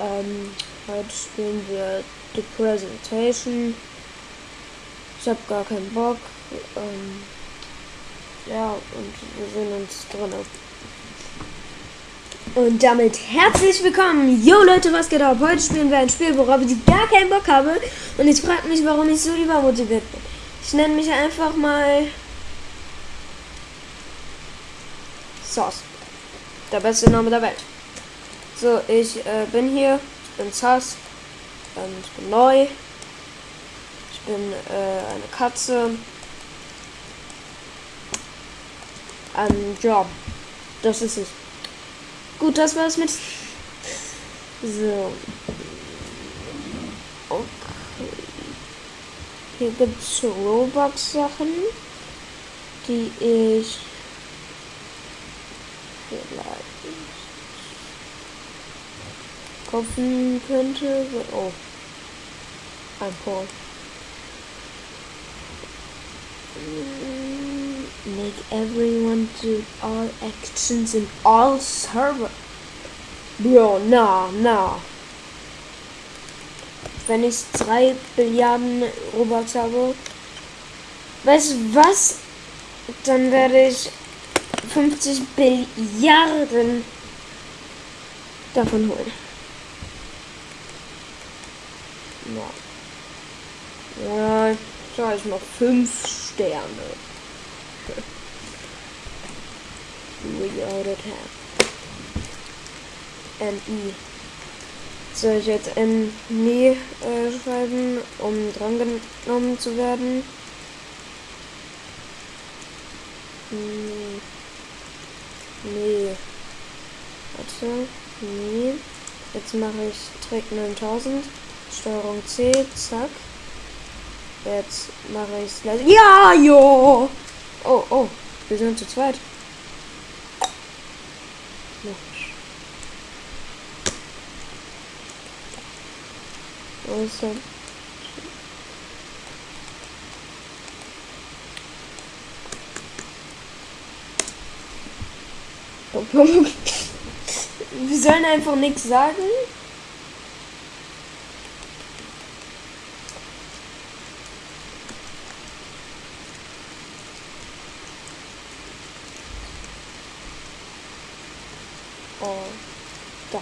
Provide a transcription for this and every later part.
Ähm, heute spielen wir The Presentation. Ich habe gar keinen Bock. Ähm, ja, und wir sehen uns drinnen. Und damit herzlich willkommen. Yo Leute, was geht ab? Heute spielen wir ein Spiel, worauf ich gar keinen Bock habe. Und ich frage mich, warum ich so übermotiviert bin. Ich nenne mich einfach mal Sauce. Der beste Name der Welt. So, ich äh, bin hier, ich bin Sass, ähm, ich bin neu, ich bin äh, eine Katze. Ähm, ja, das ist es. Gut, das war's mit. So. Okay. Hier gibt's Robux-Sachen, die ich vielleicht kaufen könnte. Oh. Ein Paul. Make everyone do all actions in all server. Bro, na, na. Wenn ich 3 Billiarden Robux habe, weißt du was? Dann werde ich 50 Billiarden davon holen. Ja. Ja, sag ich mal 5 Sterne. We ordered have. N-I. Soll ich jetzt N-I äh, schreiben, um drangenommen zu werden? Nee. Nee. Warte. Nee. Jetzt mache ich Trick 9000. Steuerung C. Zack. Jetzt mache ich es Ja, jo! Oh, oh. Wir sind zu zweit. Er? Wir sollen einfach nichts sagen. Oh, da.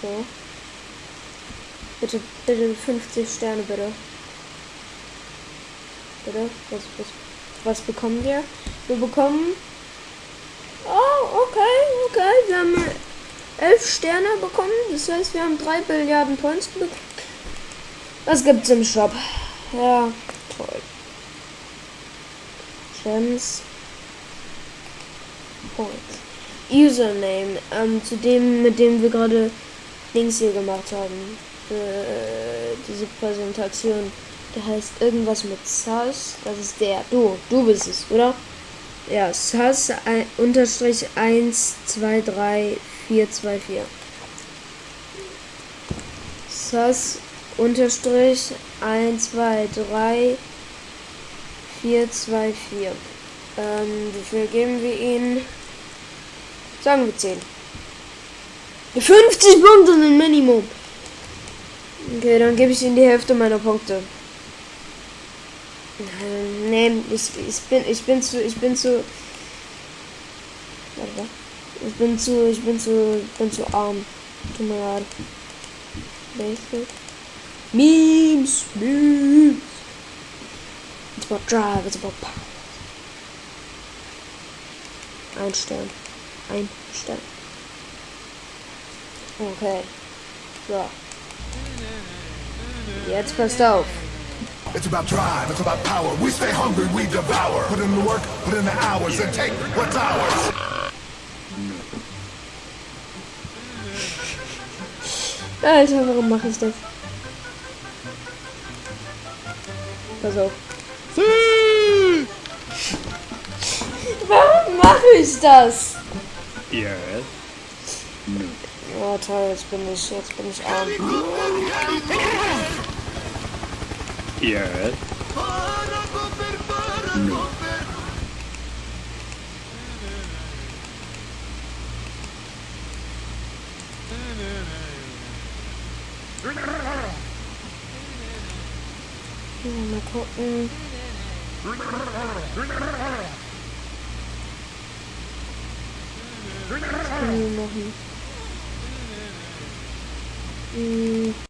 So. Bitte, bitte 50 Sterne, bitte. Bitte? Was, was, was bekommen wir? Wir bekommen. Oh, okay, okay. Wir haben 11 Sterne bekommen. Das heißt, wir haben 3 Billiarden Points bekommen. Was gibt's im Shop? Ja, toll. Gems. Points. Username. Ähm, zu dem, mit dem wir gerade Links hier gemacht haben. Äh, diese Präsentation. Der heißt irgendwas mit Sus. Das ist der. Du, du bist es, oder? Ja, Sus ein, unterstrich 1, 2, 3, 4, 2, 4. Sus unterstrich 1, 2, 3, 4, 2, 4. Ähm, wie viel geben wir ihnen? Sagen wir 10. 50 Punkte sind Minimum. Okay, dann gebe ich ihnen die Hälfte meiner Punkte. Nee, ich, ich bin ich bin zu ich bin zu ich bin zu ich bin zu ich bin zu arm. Tut mir leid. Basic. Memes, memes. It's about drive, it's about power. Ein Stern. Ein Stern. Okay. So. Jetzt passt auf. It's about drive, it's about power. We stay hungry, we devour. Put in the work, put in the hours, and take what's ours. Alter, warum mache ich das? Pass auf. mache ich das? Ja. Oh toll, jetzt bin ich, jetzt bin ich arm. Ja. Ja, mal gucken. Was können wir machen? Hm.